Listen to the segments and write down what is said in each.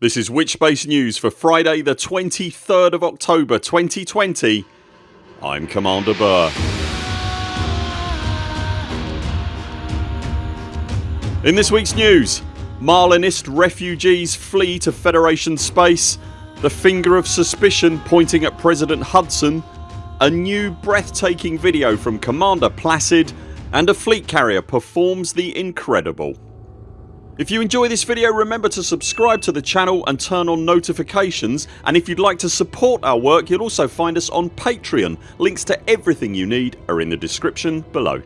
This is Witchspace News for Friday the 23rd of October 2020 I'm Commander Burr. In this weeks news Marlinist refugees flee to Federation space The finger of suspicion pointing at President Hudson A new breathtaking video from Commander Placid and a fleet carrier performs the incredible. If you enjoy this video remember to subscribe to the channel and turn on notifications and if you'd like to support our work you'll also find us on Patreon. Links to everything you need are in the description below.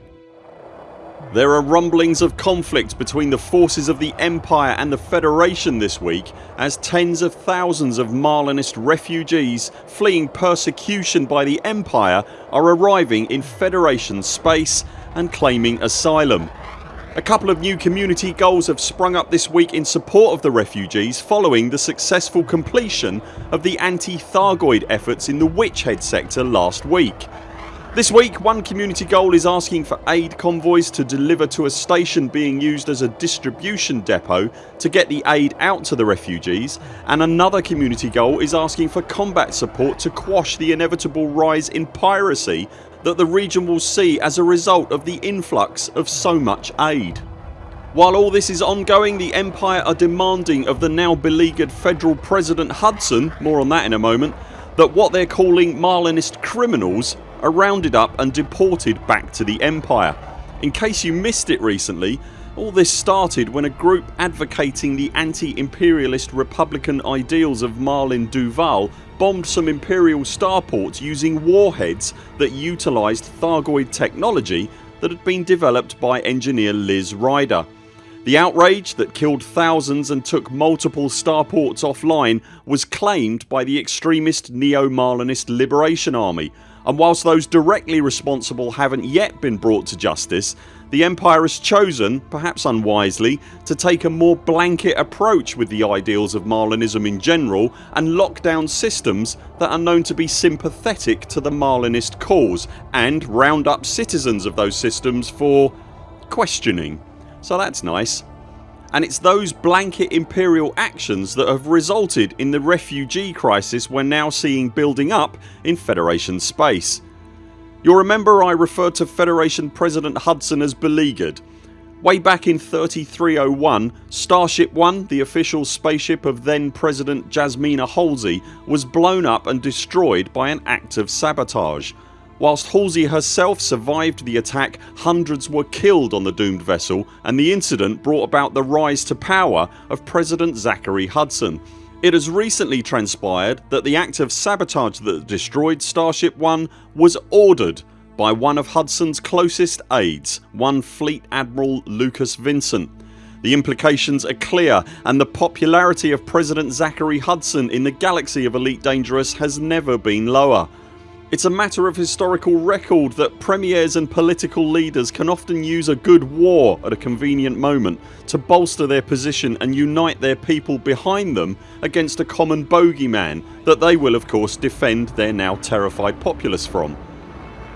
There are rumblings of conflict between the forces of the Empire and the Federation this week as tens of thousands of Marlinist refugees fleeing persecution by the Empire are arriving in Federation space and claiming asylum. A couple of new community goals have sprung up this week in support of the refugees following the successful completion of the anti-Thargoid efforts in the Witchhead sector last week. This week one community goal is asking for aid convoys to deliver to a station being used as a distribution depot to get the aid out to the refugees and another community goal is asking for combat support to quash the inevitable rise in piracy that the region will see as a result of the influx of so much aid. While all this is ongoing the Empire are demanding of the now beleaguered Federal President Hudson ...more on that in a moment that what they're calling Marlinist criminals are rounded up and deported back to the Empire. In case you missed it recently all this started when a group advocating the anti-imperialist republican ideals of Marlin Duval bombed some imperial starports using warheads that utilised Thargoid technology that had been developed by engineer Liz Ryder. The outrage that killed thousands and took multiple starports offline was claimed by the extremist Neo-Marlinist Liberation Army and whilst those directly responsible haven't yet been brought to justice the Empire has chosen, perhaps unwisely, to take a more blanket approach with the ideals of Marlinism in general and lock down systems that are known to be sympathetic to the Marlinist cause and round up citizens of those systems for questioning. So that's nice. And it's those blanket imperial actions that have resulted in the refugee crisis we're now seeing building up in Federation space. You'll remember I referred to Federation President Hudson as beleaguered. Way back in 3301 Starship 1 the official spaceship of then President Jasmina Halsey was blown up and destroyed by an act of sabotage. Whilst Halsey herself survived the attack hundreds were killed on the doomed vessel and the incident brought about the rise to power of President Zachary Hudson. It has recently transpired that the act of sabotage that destroyed Starship 1 was ordered by one of Hudson's closest aides, one Fleet Admiral Lucas Vincent. The implications are clear and the popularity of President Zachary Hudson in the galaxy of Elite Dangerous has never been lower. It's a matter of historical record that premiers and political leaders can often use a good war at a convenient moment to bolster their position and unite their people behind them against a common bogeyman that they will of course defend their now terrified populace from.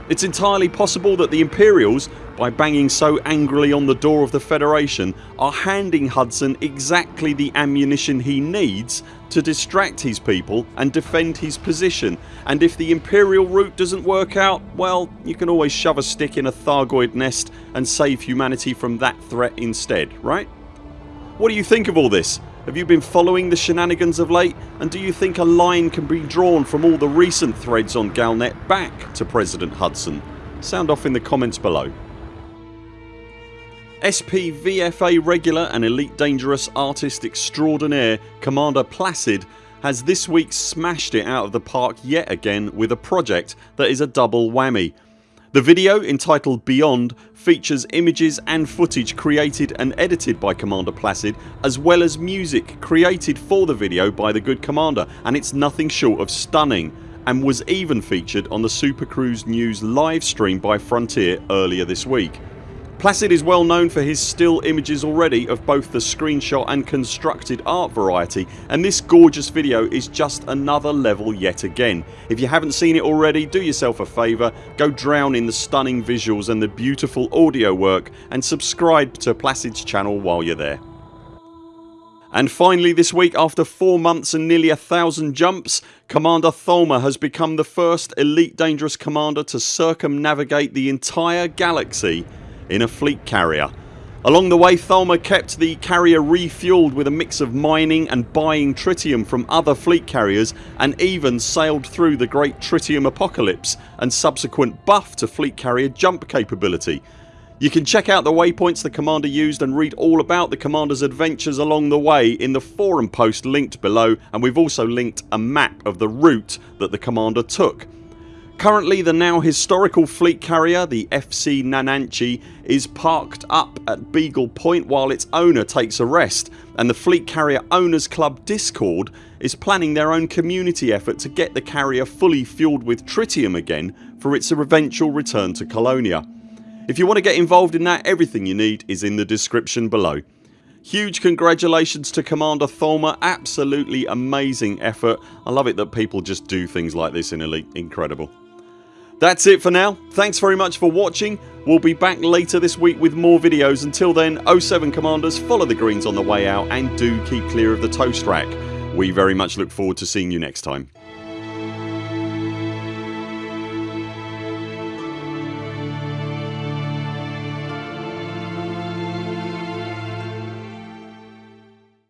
It's entirely possible that the Imperials, by banging so angrily on the door of the Federation, are handing Hudson exactly the ammunition he needs to distract his people and defend his position and if the Imperial route doesn't work out well you can always shove a stick in a Thargoid nest and save humanity from that threat instead, right? What do you think of all this? Have you been following the shenanigans of late and do you think a line can be drawn from all the recent threads on Galnet back to President Hudson? Sound off in the comments below. SP VFA regular and Elite Dangerous artist extraordinaire Commander Placid has this week smashed it out of the park yet again with a project that is a double whammy. The video entitled Beyond features images and footage created and edited by Commander Placid as well as music created for the video by the good Commander and it's nothing short of stunning and was even featured on the Super Cruise News live stream by Frontier earlier this week. Placid is well known for his still images already of both the screenshot and constructed art variety and this gorgeous video is just another level yet again. If you haven't seen it already do yourself a favour, go drown in the stunning visuals and the beautiful audio work and subscribe to Placid's channel while you're there. And finally this week after 4 months and nearly a thousand jumps Commander Tholma has become the first Elite Dangerous Commander to circumnavigate the entire galaxy in a fleet carrier. Along the way Tholma kept the carrier refuelled with a mix of mining and buying tritium from other fleet carriers and even sailed through the great tritium apocalypse and subsequent buff to fleet carrier jump capability you can check out the waypoints the commander used and read all about the commander's adventures along the way in the forum post linked below and we've also linked a map of the route that the commander took. Currently the now historical fleet carrier the FC Nananchi is parked up at Beagle Point while its owner takes a rest and the Fleet Carrier Owners Club Discord is planning their own community effort to get the carrier fully fuelled with tritium again for its eventual return to Colonia. If you want to get involved in that everything you need is in the description below. Huge congratulations to Commander Tholma, absolutely amazing effort. I love it that people just do things like this in Elite, incredible. That's it for now. Thanks very much for watching. We'll be back later this week with more videos. Until then 0 7 CMDRs follow the greens on the way out and do keep clear of the toast rack. We very much look forward to seeing you next time.